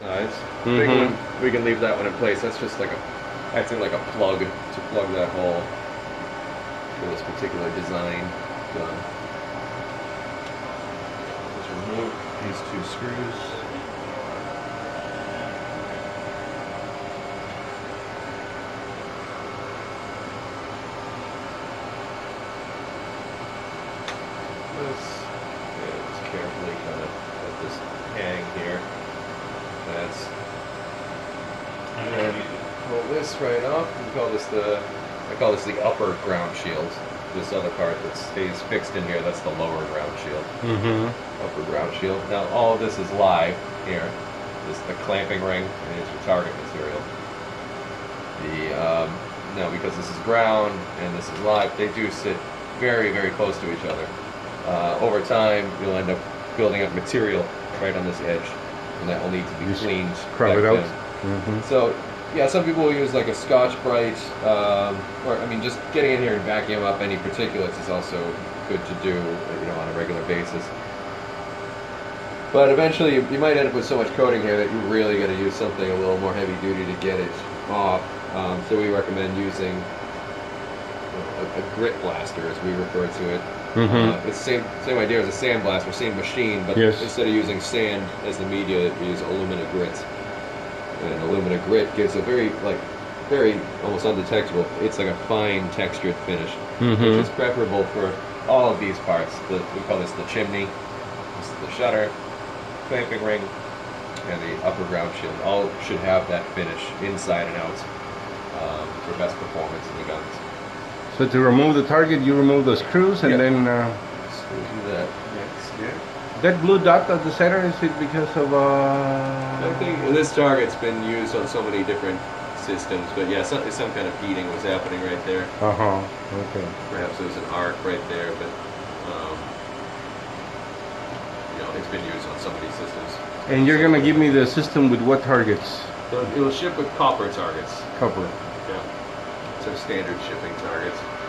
size. Big Mhm. one, we can leave that one in place. That's just like a, acting like a plug to plug that hole for this particular design gun. Just remove these two screws. This, just carefully kind of let this hang here. That's and then pull this right off. We call this the I call this the upper ground shield. This other part that stays fixed in here, that's the lower ground shield. Mm-hmm. Upper ground shield. Now all of this is live here. This is the clamping ring and it's your target material. The um, now because this is ground and this is live, they do sit very very close to each other. Uh, over time, you'll end up building up material right on this edge, and that will need to be Just cleaned. Back it out. Mm-hmm. So, yeah, some people will use like a Scotch Brite, um, or I mean, just getting in here and vacuum up any particulates is also good to do, you know, on a regular basis. But eventually, you, you might end up with so much coating here that you're really got to use something a little more heavy duty to get it off. Um, so we recommend using a, a grit blaster, as we refer to it. Mm-hmm. Uh, it's same same idea as a sand blaster, same machine, but Yes. instead of using sand as the media, we use alumina grit. And alumina grit gives a very like very almost undetectable. It's like a fine textured finish, Mhm. which is preferable for all of these parts. The, we call this the chimney, this is the shutter, clamping ring, and the upper ground shield. All should have that finish inside and out um, for best performance in the guns. So to remove the target, you remove the screws, and then uh, do that. Yeah. that blue dot at the center is it because of I uh? think this target's been used on so many different systems, but yeah, some, some kind of heating was happening right there. Uh huh. Okay. Perhaps there was an arc right there, but um, you know, it's been used on so many systems. And you're gonna give me the system with what targets? So it will ship with copper targets. Copper. So standard shipping targets.